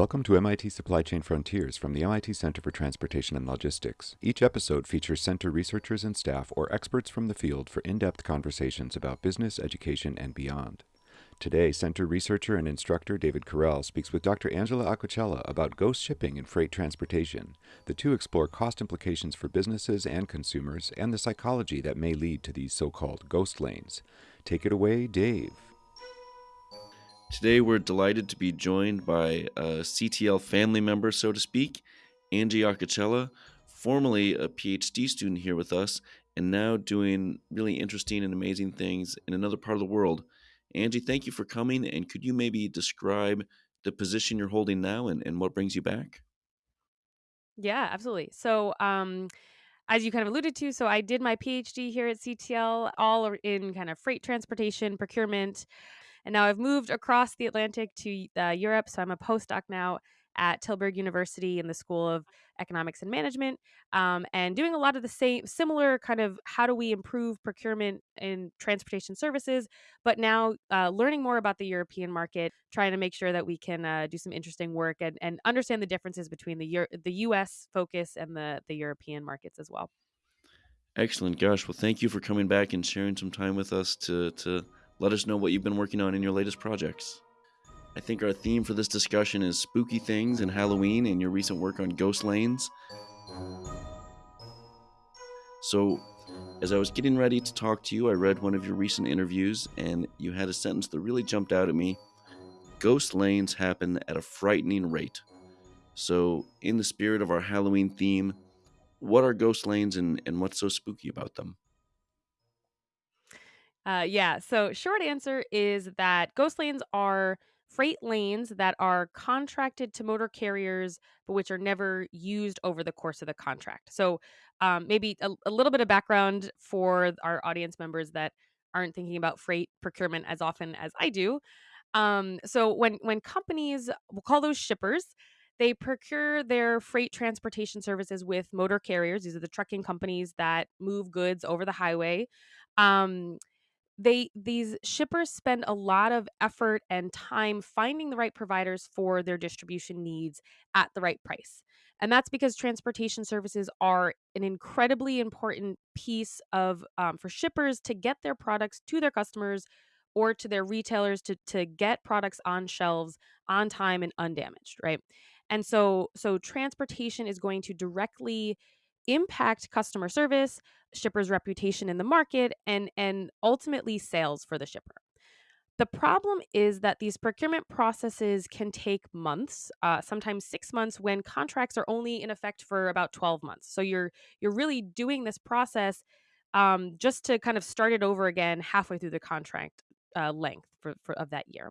Welcome to MIT Supply Chain Frontiers from the MIT Center for Transportation and Logistics. Each episode features center researchers and staff or experts from the field for in depth conversations about business, education, and beyond. Today, center researcher and instructor David Correll speaks with Dr. Angela Acocella about ghost shipping and freight transportation. The two explore cost implications for businesses and consumers and the psychology that may lead to these so called ghost lanes. Take it away, Dave. Today, we're delighted to be joined by a CTL family member, so to speak, Angie Acocella, formerly a PhD student here with us, and now doing really interesting and amazing things in another part of the world. Angie, thank you for coming, and could you maybe describe the position you're holding now and, and what brings you back? Yeah, absolutely. So, um, as you kind of alluded to, so I did my PhD here at CTL, all in kind of freight transportation, procurement, and now I've moved across the Atlantic to uh, Europe. So I'm a postdoc now at Tilburg University in the School of Economics and Management, um, and doing a lot of the same, similar kind of how do we improve procurement in transportation services, but now uh, learning more about the European market, trying to make sure that we can uh, do some interesting work and, and understand the differences between the Euro- the U.S. focus and the the European markets as well. Excellent, gosh. Well, thank you for coming back and sharing some time with us to to let us know what you've been working on in your latest projects. I think our theme for this discussion is spooky things and Halloween and your recent work on ghost lanes. So, as I was getting ready to talk to you, I read one of your recent interviews and you had a sentence that really jumped out at me. Ghost lanes happen at a frightening rate. So, in the spirit of our Halloween theme, what are ghost lanes and, and what's so spooky about them? Uh, yeah. So, short answer is that ghost lanes are freight lanes that are contracted to motor carriers, but which are never used over the course of the contract. So, um, maybe a, a little bit of background for our audience members that aren't thinking about freight procurement as often as I do. Um, so, when when companies, we'll call those shippers, they procure their freight transportation services with motor carriers. These are the trucking companies that move goods over the highway. Um, they these shippers spend a lot of effort and time finding the right providers for their distribution needs at the right price. And that's because transportation services are an incredibly important piece of um, for shippers to get their products to their customers or to their retailers to to get products on shelves on time and undamaged, right? And so so transportation is going to directly impact customer service, shipper's reputation in the market, and and ultimately sales for the shipper. The problem is that these procurement processes can take months, uh, sometimes six months, when contracts are only in effect for about twelve months. So you're you're really doing this process um, just to kind of start it over again halfway through the contract uh, length for, for of that year.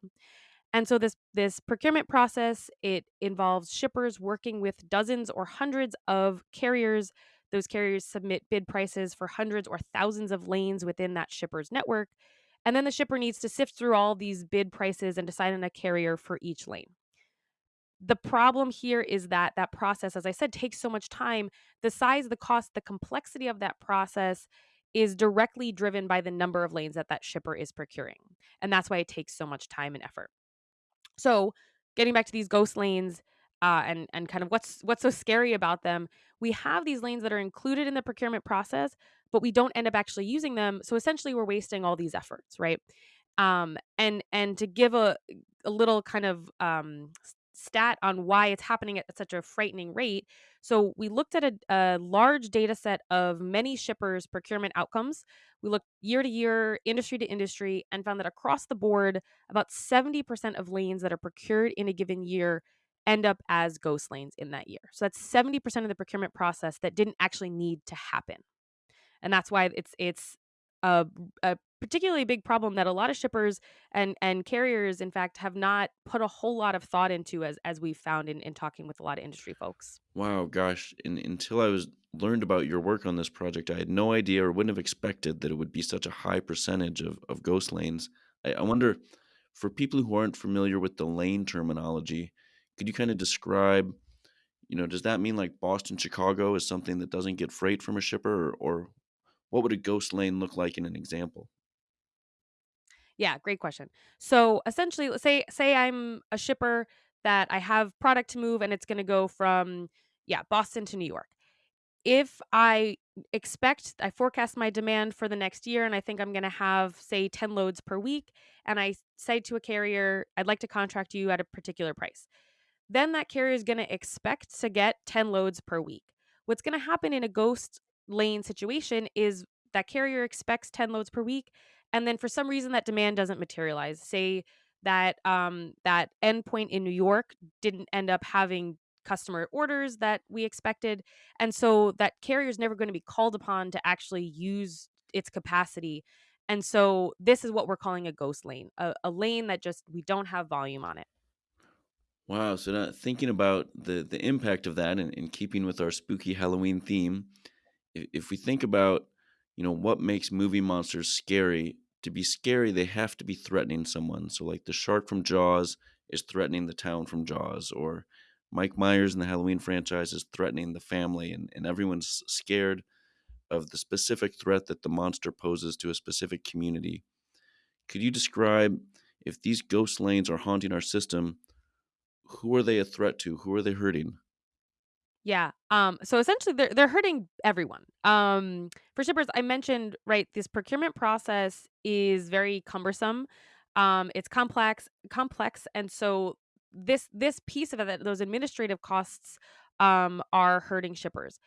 And so this this procurement process it involves shippers working with dozens or hundreds of carriers. Those carriers submit bid prices for hundreds or thousands of lanes within that shipper's network. And then the shipper needs to sift through all these bid prices and decide on a carrier for each lane. The problem here is that that process, as I said, takes so much time. The size, the cost, the complexity of that process is directly driven by the number of lanes that that shipper is procuring. And that's why it takes so much time and effort. So, getting back to these ghost lanes, uh, and and kind of what's what's so scary about them, we have these lanes that are included in the procurement process, but we don't end up actually using them. So essentially, we're wasting all these efforts, right? Um, and and to give a a little kind of um, stat on why it's happening at such a frightening rate. So we looked at a, a large data set of many shippers' procurement outcomes. We looked year to year, industry to industry, and found that across the board, about 70% of lanes that are procured in a given year end up as ghost lanes in that year. So that's 70% of the procurement process that didn't actually need to happen. And that's why it's it's a, a particularly big problem that a lot of shippers and and carriers in fact have not put a whole lot of thought into as as we've found in, in talking with a lot of industry folks Wow, gosh, in, until I was learned about your work on this project, I had no idea or wouldn't have expected that it would be such a high percentage of, of ghost lanes. I, I wonder, for people who aren't familiar with the lane terminology, could you kind of describe, you know, does that mean like Boston, Chicago is something that doesn't get freight from a shipper, or, or what would a ghost lane look like in an example? Yeah great question so essentially say say i'm a shipper that I have product to move and it's going to go from yeah, Boston to New York. If I expect I forecast my demand for the next year and I think I'm going to have say 10 loads per week and I say to a carrier, I'd like to contract you at a particular price. Then that carrier is going to expect to get 10 loads per week. What's going to happen in a ghost lane situation is that carrier expects 10 loads per week and then for some reason that demand doesn't materialize. Say that um that endpoint in New York didn't end up having customer orders that we expected and so that carrier is never going to be called upon to actually use its capacity and so this is what we're calling a ghost lane a, a lane that just we don't have volume on it Wow. So now thinking about the the impact of that and in keeping with our spooky Halloween theme, if, if we think about, you know, what makes movie monsters scary, to be scary, they have to be threatening someone. So like the shark from Jaws is threatening the town from Jaws, or Mike Myers in the Halloween franchise is threatening the family, and, and everyone's scared of the specific threat that the monster poses to a specific community. Could you describe if these ghost lanes are haunting our system? who are they a threat to? Who are they hurting? Yeah. Um, so essentially they're they're hurting everyone. Um, for shippers, I mentioned, right, this procurement process is very cumbersome. Um, it's complex, complex, and so this this piece of it, those administrative costs um are hurting shippers.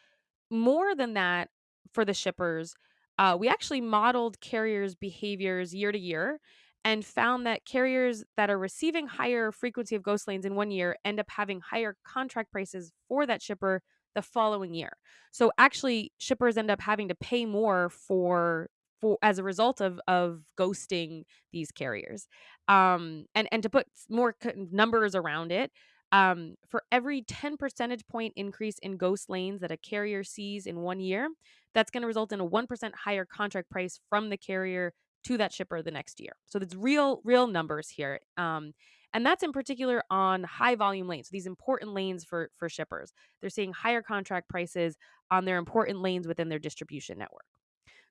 More than that, for the shippers, uh, we actually modeled carriers' behaviors year to year and found that carriers that are receiving higher frequency of ghost lanes in one year end up having higher contract prices for that shipper the following year. So actually shippers end up having to pay more for for as a result of of ghosting these carriers. Um and and to put more numbers around it, um, for every 10 percentage point increase in ghost lanes that a carrier sees in one year, that's going to result in a 1% higher contract price from the carrier to that shipper the next year. So that's real, real numbers here. Um, and that's in particular on high volume lanes, these important lanes for for shippers. They're seeing higher contract prices on their important lanes within their distribution network.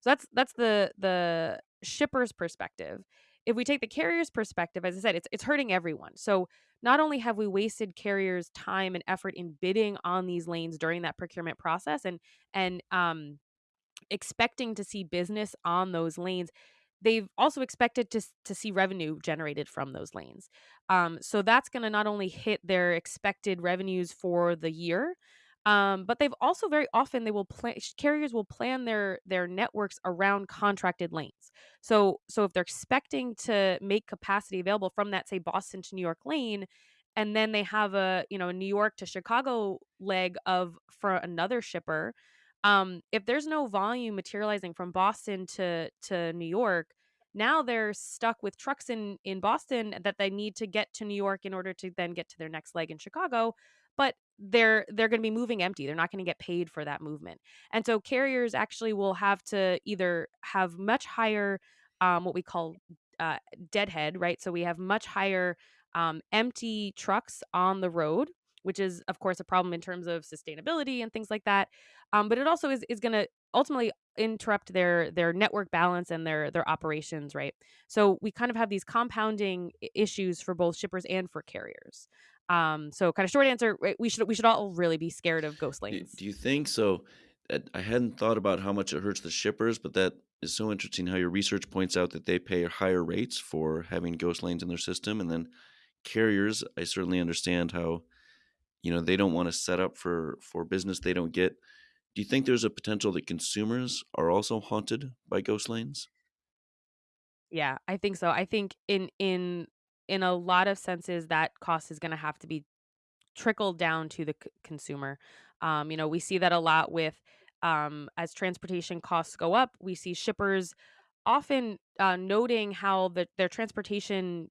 So that's that's the the shipper's perspective. If we take the carrier's perspective, as I said, it's it's hurting everyone. So not only have we wasted carriers' time and effort in bidding on these lanes during that procurement process and and um expecting to see business on those lanes, they've also expected to to see revenue generated from those lanes. Um, so that's going to not only hit their expected revenues for the year, um, but they've also very often they will plan carriers will plan their their networks around contracted lanes. So so if they're expecting to make capacity available from that say Boston to New York lane, and then they have a you know New York to Chicago leg of for another shipper. Um, if there's no volume materializing from Boston to to New York, now they're stuck with trucks in in Boston that they need to get to New York in order to then get to their next leg in Chicago but they're they're going to be moving empty. They're not going to get paid for that movement. And so carriers actually will have to either have much higher um, what we call uh, deadhead, right? So we have much higher um, empty trucks on the road, which is of course a problem in terms of sustainability and things like that. Um, but it also is is going to ultimately interrupt their their network balance and their their operations right so we kind of have these compounding issues for both shippers and for carriers um, so kind of short answer, we should we should all really be scared of ghost lanes. do you think so? I hadn't thought about how much it hurts the shippers, but that is so interesting how your research points out that they pay higher rates for having ghost lanes in their system. And then carriers, I certainly understand how, you know, they don't want to set up for for business they don't get. Do you think there's a potential that consumers are also haunted by ghost lanes? Yeah, I think so. I think in in in a lot of senses that cost is going to have to be trickled down to the c- consumer. Um, you know, we see that a lot with um, as transportation costs go up, we see shippers often uh, noting how the, their transportation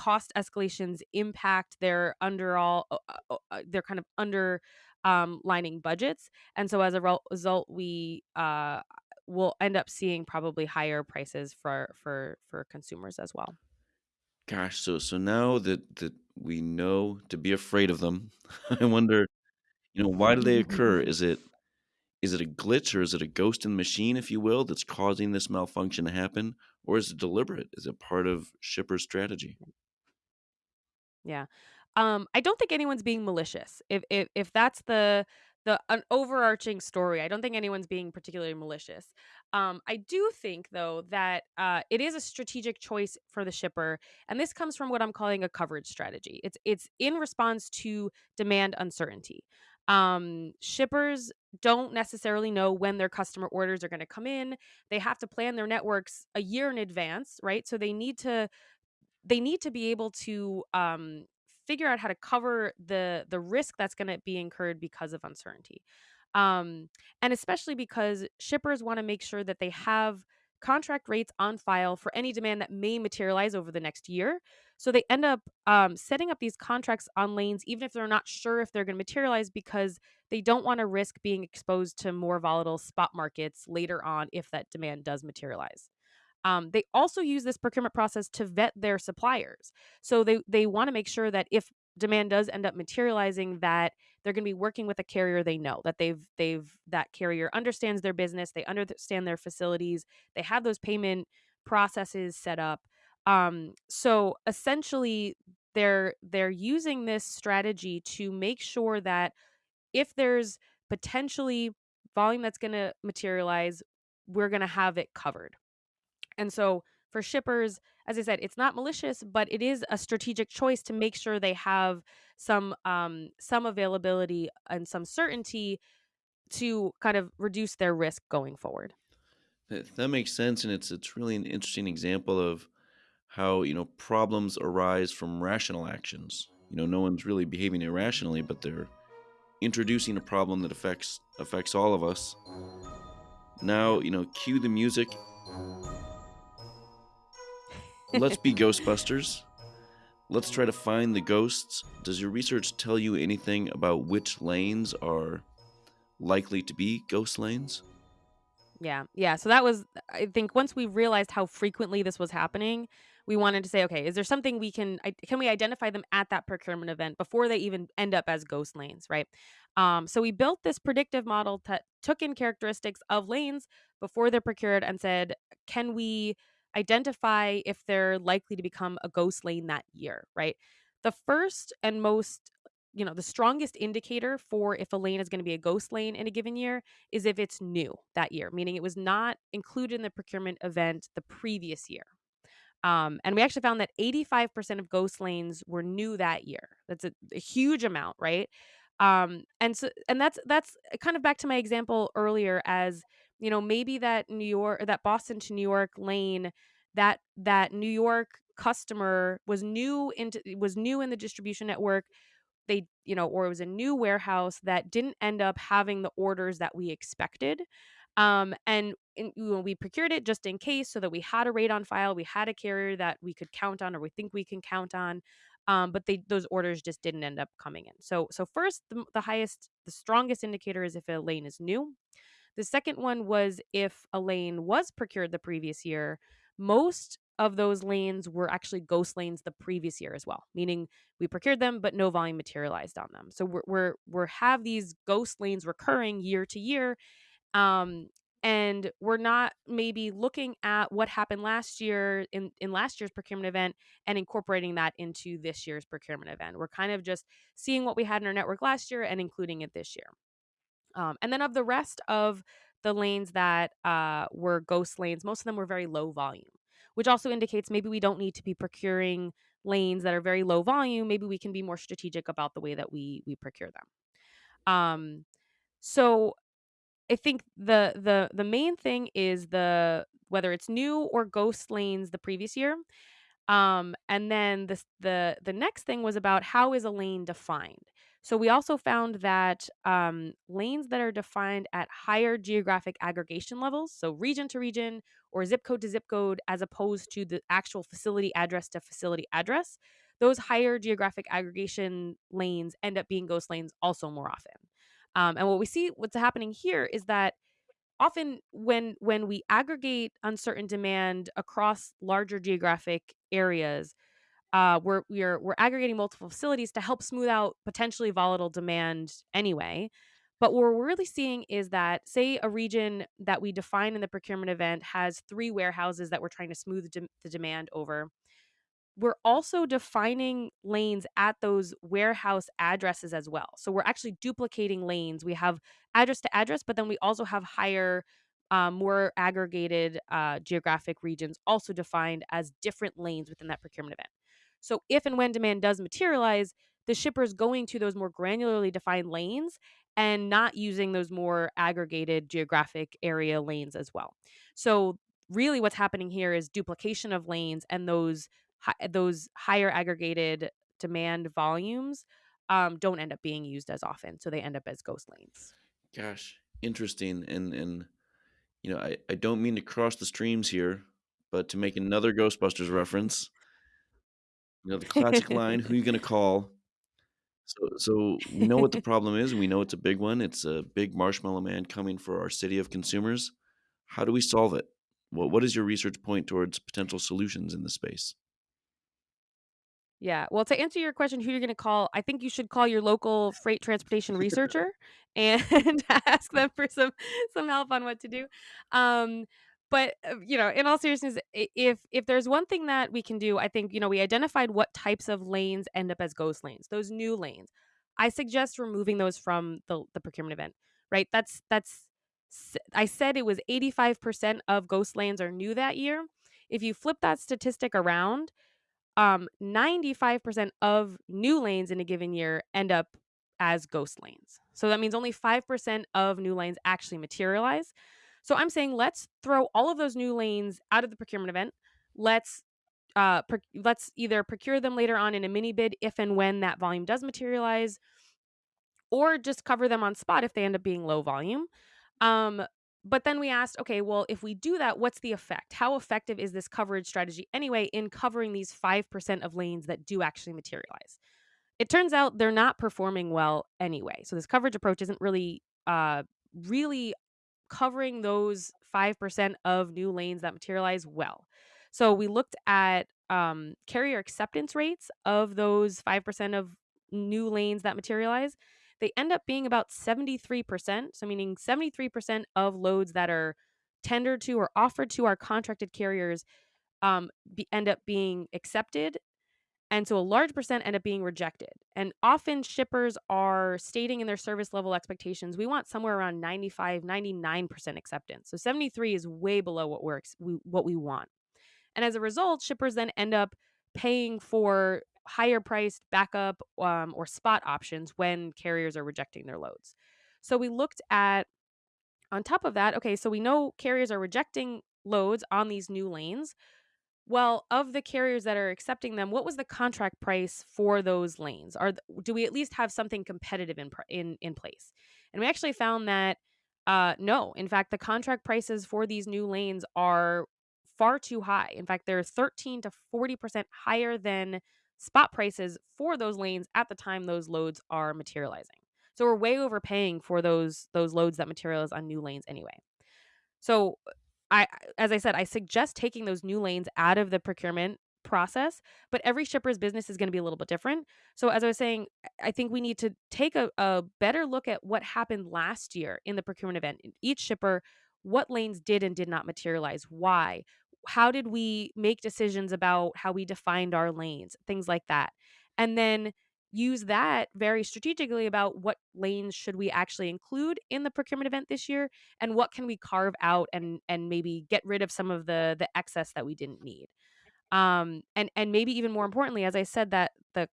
cost escalations impact their underall uh, uh, uh, their kind of under um, lining budgets, and so as a result, we uh, will end up seeing probably higher prices for for for consumers as well. Gosh, so so now that that we know to be afraid of them, I wonder, you know, why do they occur? Is it Is it a glitch or is it a ghost in the machine, if you will, that's causing this malfunction to happen? Or is it deliberate? Is it part of shipper's strategy? Yeah. Um, I don't think anyone's being malicious. If if if that's the the an overarching story, I don't think anyone's being particularly malicious. Um, I do think though that uh, it is a strategic choice for the shipper, and this comes from what I'm calling a coverage strategy. It's it's in response to demand uncertainty. Um, shippers don't necessarily know when their customer orders are going to come in. They have to plan their networks a year in advance, right? So they need to they need to be able to um, figure out how to cover the the risk that's going to be incurred because of uncertainty. Um, and especially because shippers want to make sure that they have contract rates on file for any demand that may materialize over the next year. So they end up um, setting up these contracts on lanes even if they're not sure if they're going to materialize because they don't want to risk being exposed to more volatile spot markets later on if that demand does materialize um, they also use this procurement process to vet their suppliers. So they they want to make sure that if demand does end up materializing that they're going to be working with a carrier they know that they've they've that carrier understands their business they understand their facilities they have those payment processes set up um, so essentially they're they're using this strategy to make sure that if there's potentially volume that's going to materialize we're going to have it covered and so for shippers, as I said, it's not malicious, but it is a strategic choice to make sure they have some um, some availability and some certainty to kind of reduce their risk going forward. That, that makes sense, and it's it's really an interesting example of how you know problems arise from rational actions. You know, no one's really behaving irrationally, but they're introducing a problem that affects affects all of us. Now, you know, cue the music Let's be Ghostbusters. Let's try to find the ghosts. Does your research tell you anything about which lanes are likely to be ghost lanes? Yeah. Yeah. So that was, I think, once we realized how frequently this was happening, we wanted to say, okay, is there something we can, can we identify them at that procurement event before they even end up as ghost lanes, right? Um, so we built this predictive model that took in characteristics of lanes before they're procured and said, can we identify if they're likely to become a ghost lane that year, right? The first and most you know the strongest indicator for if a lane is going to be a ghost lane in a given year is if it's new that year meaning it was not included in the procurement event the previous year. Um, and we actually found that 85% of ghost lanes were new that year. That's a, a huge amount right? Um, and so and that's that's kind of back to my example earlier as you know maybe that new york that boston to new york lane that that new york customer was new into was new in the distribution network they you know or it was a new warehouse that didn't end up having the orders that we expected um, and in, we procured it just in case so that we had a rate on file we had a carrier that we could count on or we think we can count on um, but they those orders just didn't end up coming in. So so first the, the highest the strongest indicator is if a lane is new the second one was if a lane was procured the previous year, most of those lanes were actually ghost lanes the previous year as well, meaning we procured them but no volume materialized on them. So we're we're, we're have these ghost lanes recurring year to year. Um, and we're not maybe looking at what happened last year in, in last year's procurement event and incorporating that into this year's procurement event. We're kind of just seeing what we had in our network last year and including it this year. Um, and then of the rest of the lanes that uh, were ghost lanes, most of them were very low volume, which also indicates maybe we don't need to be procuring lanes that are very low volume. Maybe we can be more strategic about the way that we we procure them. Um, so I think the the the main thing is the whether it's new or ghost lanes the previous year. Um, and then the the the next thing was about how is a lane defined. So we also found that um, lanes that are defined at higher geographic aggregation levels, so region to region or zip code to zip code, as opposed to the actual facility address to facility address, those higher geographic aggregation lanes end up being ghost lanes also more often. Um, and what we see, what's happening here is that often when when we aggregate uncertain demand across larger geographic areas uh, we're we're we're aggregating multiple facilities to help smooth out potentially volatile demand anyway. But what we're really seeing is that, say, a region that we define in the procurement event has three warehouses that we're trying to smooth de- the demand over. we're also defining lanes at those warehouse addresses as well. So we're actually duplicating lanes. We have address to address, but then we also have higher, um, more aggregated uh, geographic regions also defined as different lanes within that procurement event. So if and when demand does materialize, the shipper is going to those more granularly defined lanes and not using those more aggregated geographic area lanes as well. So really what's happening here is duplication of lanes and those those higher aggregated demand volumes um, don't end up being used as often so they end up as ghost lanes gosh interesting and and you know i, I don't mean to cross the streams here but to make another ghostbusters reference you know the classic line who are you going to call so so we know what the problem is and we know it's a big one it's a big marshmallow man coming for our city of consumers how do we solve it what, what is your research point towards potential solutions in the space yeah. Well, to answer your question, who you're going to call, I think you should call your local freight transportation researcher and ask them for some some help on what to do. Um, but uh, you know, in all seriousness, if if there's one thing that we can do, I think you know we identified what types of lanes end up as ghost lanes, those new lanes. I suggest removing those from the the procurement event. Right. That's that's. I said it was 85% of ghost lanes are new that year. If you flip that statistic around, um 95% of new lanes in a given year end up as ghost lanes. So that means only 5% of new lanes actually materialize. So I'm saying let's throw all of those new lanes out of the procurement event. Let's uh let's either procure them later on in a mini bid if and when that volume does materialize or just cover them on spot if they end up being low volume. Um but then we asked, okay, well, if we do that, what's the effect? How effective is this coverage strategy anyway in covering these 5% of lanes that do actually materialize? It turns out they're not performing well anyway. So this coverage approach isn't really uh really covering those 5% of new lanes that materialize well. So we looked at um, carrier acceptance rates of those 5% of new lanes that materialize they end up being about 73%. So, meaning 73% of loads that are tendered to or offered to our contracted carriers um, be, end up being accepted. And so a large percent end up being rejected. And often shippers are stating in their service level expectations, we want somewhere around 95, 99% acceptance. So 73 is way below what we're what we want. And as a result, shippers then end up paying for higher priced backup um, or spot options when carriers are rejecting their loads. So we looked at, on top of that, okay, so we know carriers are rejecting loads on these new lanes. Well, of the carriers that are accepting them, what was the contract price for those lanes? Are do we at least have something competitive in in in place? And we actually found that uh, no, in fact, the contract prices for these new lanes are far too high. In fact, they're 13 to 40% higher than spot prices for those lanes at the time those loads are materializing. So we're way overpaying for those those loads that materialize on new lanes anyway. So I as I said, I suggest taking those new lanes out of the procurement process, but every shipper's business is going to be a little bit different. So as I was saying, I think we need to take a, a better look at what happened last year in the procurement event. Each shipper, what lanes did and did not materialize, why, how did we make decisions about how we defined our lanes, things like that. And then use that very strategically about what lanes should we actually include in the procurement event this year and what can we carve out and and maybe get rid of some of the the excess that we didn't need um and and maybe even more importantly as i said that the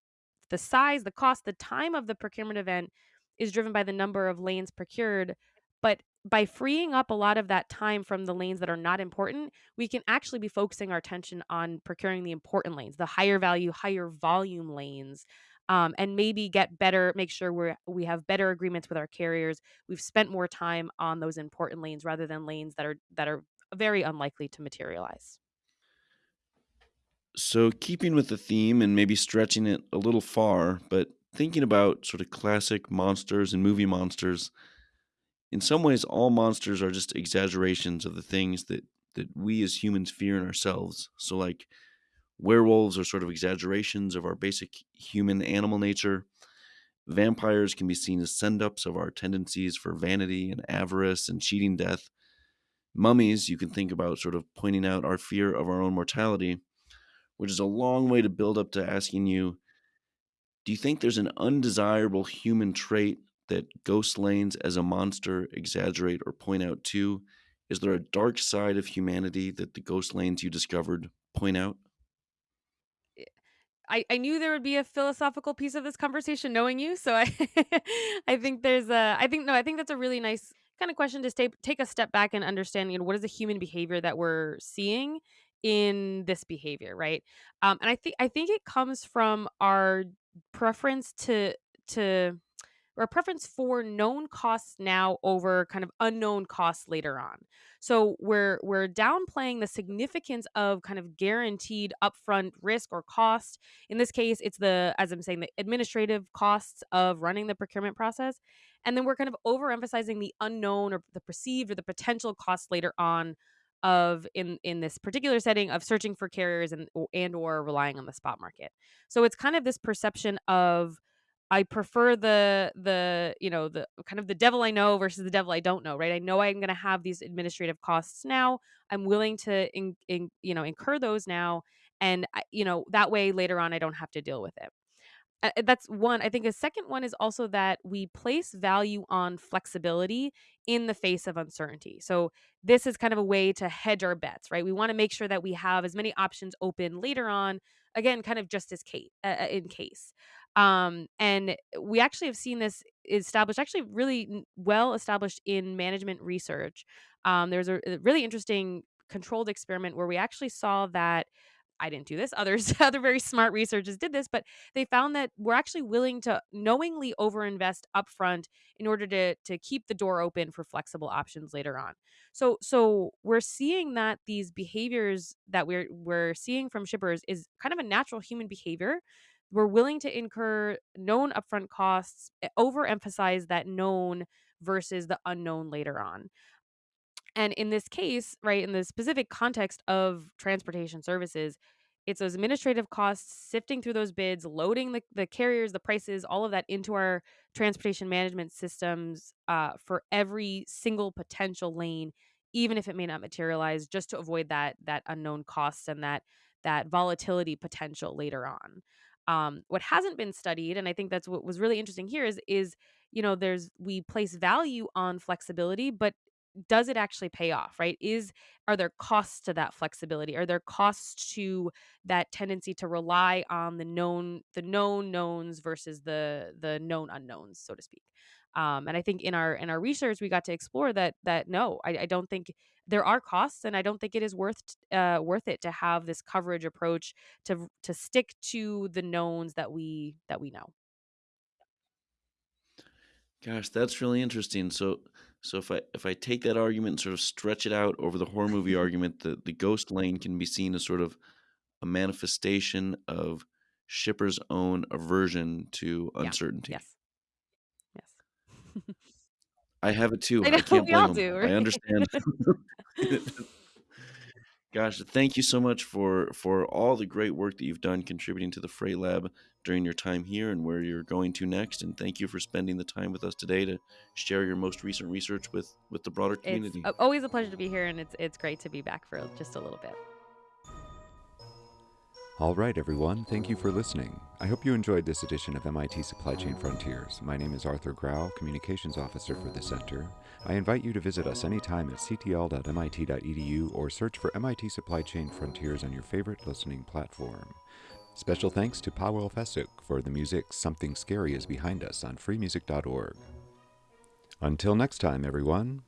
the size the cost the time of the procurement event is driven by the number of lanes procured but by freeing up a lot of that time from the lanes that are not important, we can actually be focusing our attention on procuring the important lanes, the higher value, higher volume lanes. Um, and maybe get better, make sure we're we have better agreements with our carriers. We've spent more time on those important lanes rather than lanes that are that are very unlikely to materialize. So, keeping with the theme and maybe stretching it a little far, but thinking about sort of classic monsters and movie monsters, in some ways, all monsters are just exaggerations of the things that, that we as humans fear in ourselves. So, like, werewolves are sort of exaggerations of our basic human animal nature. Vampires can be seen as send ups of our tendencies for vanity and avarice and cheating death. Mummies, you can think about sort of pointing out our fear of our own mortality. which is a long way to build up to asking you do you think there's an undesirable human trait that ghost lanes as a monster exaggerate or point out too? Is there a dark side of humanity that the ghost lanes you discovered point out? I, I knew there would be a philosophical piece of this conversation knowing you so i i think there's a i think no i think that's a really nice kind of question to stay, take a step back and understand you know what is the human behavior that we're seeing in this behavior right? Um and i think i think it comes from our preference to to or a preference for known costs now over kind of unknown costs later on. So we're we're downplaying the significance of kind of guaranteed upfront risk or cost. In this case, it's the as I'm saying the administrative costs of running the procurement process, and then we're kind of overemphasizing the unknown or the perceived or the potential costs later on of in in this particular setting of searching for carriers and and or relying on the spot market. So it's kind of this perception of I prefer the the you know the kind of the devil I know versus the devil I don't know, right? I know I'm going to have these administrative costs now. I'm willing to in, in, you know incur those now, and you know that way later on I don't have to deal with it. Uh, that's one. I think a second one is also that we place value on flexibility in the face of uncertainty. So this is kind of a way to hedge our bets, right? We want to make sure that we have as many options open later on. Again, kind of just as case uh, in case. Um, and we actually have seen this established, actually really well established in management research. Um, there's a, a really interesting controlled experiment where we actually saw that I didn't do this. Others, other very smart researchers did this, but they found that we're actually willing to knowingly overinvest upfront in order to to keep the door open for flexible options later on. So so we're seeing that these behaviors that we're we're seeing from shippers is kind of a natural human behavior we're willing to incur known upfront costs, eh, overemphasize that known versus the unknown later on. And in this case, right, in the specific context of transportation services, it's those administrative costs, sifting through those bids, loading the, the carriers, the prices, all of that into our transportation management systems uh, for every single potential lane, even if it may not materialize, just to avoid that that unknown costs and that that volatility potential later on. Um, what hasn't been studied, and I think that's what was really interesting here, is is you know there's we place value on flexibility, but does it actually pay off right? Is are there costs to that flexibility? Are there costs to that tendency to rely on the known the known knowns versus the the known unknowns so to speak um, and i think in our in our research we got to explore that that no i, I don't think there are costs and i don't think it is worth uh, worth it to have this coverage approach to to stick to the knowns that we that we know. Gosh that's really interesting. So so if i if i take that argument and sort of stretch it out over the horror movie argument the the ghost lane can be seen as sort of a manifestation of shippers own aversion to uncertainty. Yeah. yes I have it too. I, know, I can't we blame them. do, I understand. Gosh, thank you so much for for all the great work that you've done contributing to the Freight Lab during your time here and where you're going to next. And thank you for spending the time with us today to share your most recent research with with the broader community. It's always a pleasure to be here, and it's it's great to be back for just a little bit. All right, everyone, thank you for listening. I hope you enjoyed this edition of MIT Supply Chain Frontiers. My name is Arthur Grau, Communications Officer for the Center. I invite you to visit us anytime at ctl.mit.edu or search for MIT Supply Chain Frontiers on your favorite listening platform. Special thanks to Paweł Fesuk for the music Something Scary is Behind Us on freemusic.org. Until next time, everyone,